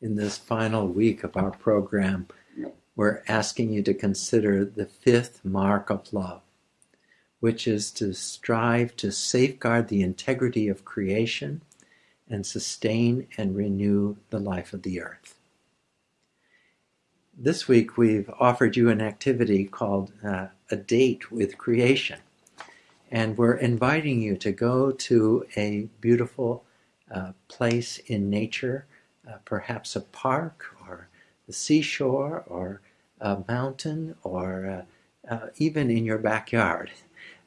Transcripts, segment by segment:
in this final week of our program, we're asking you to consider the fifth mark of love, which is to strive to safeguard the integrity of creation and sustain and renew the life of the earth. This week, we've offered you an activity called uh, A Date with Creation. And we're inviting you to go to a beautiful uh, place in nature, uh, perhaps a park or the seashore or a mountain or uh, uh even in your backyard,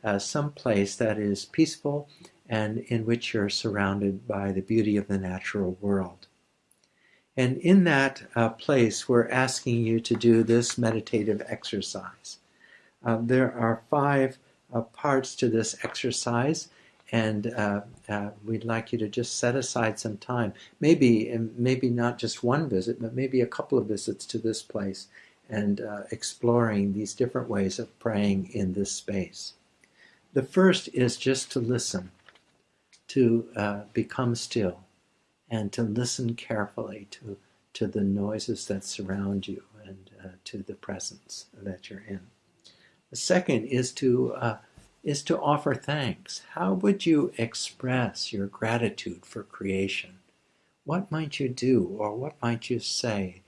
uh, some place that is peaceful and in which you're surrounded by the beauty of the natural world. And in that uh, place, we're asking you to do this meditative exercise. there are five parts to this exercise and uh, uh, we'd like you to just set aside some time maybe maybe not just one visit but maybe a couple of visits to this place and uh, exploring these different ways of praying in this space. The first is just to listen to uh, become still and to listen carefully to to the noises that surround you and uh, to the presence that you're in. The second is to uh, is to offer thanks. How would you express your gratitude for creation? What might you do or what might you say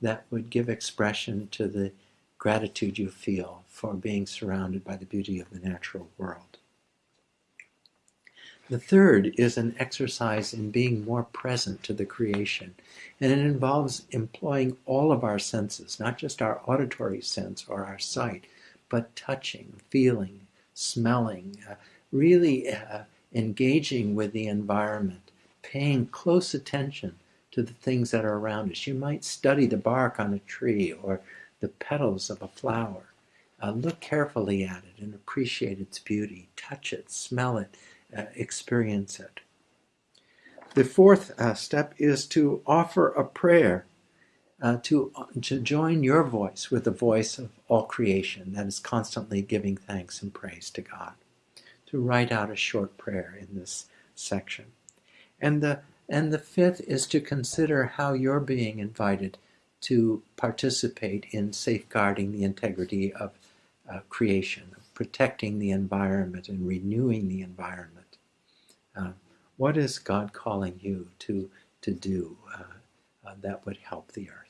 that would give expression to the gratitude you feel for being surrounded by the beauty of the natural world? The third is an exercise in being more present to the creation. And it involves employing all of our senses, not just our auditory sense or our sight, but touching, feeling, smelling, uh, really uh, engaging with the environment, paying close attention to the things that are around us. You might study the bark on a tree or the petals of a flower. Uh, look carefully at it and appreciate its beauty. Touch it, smell it, uh, experience it. The fourth uh, step is to offer a prayer uh, to, uh, to join your voice with the voice of all creation that is constantly giving thanks and praise to God. To write out a short prayer in this section. And the, and the fifth is to consider how you're being invited to participate in safeguarding the integrity of uh, creation, of protecting the environment and renewing the environment. Uh, what is God calling you to, to do uh, uh that would help the earth?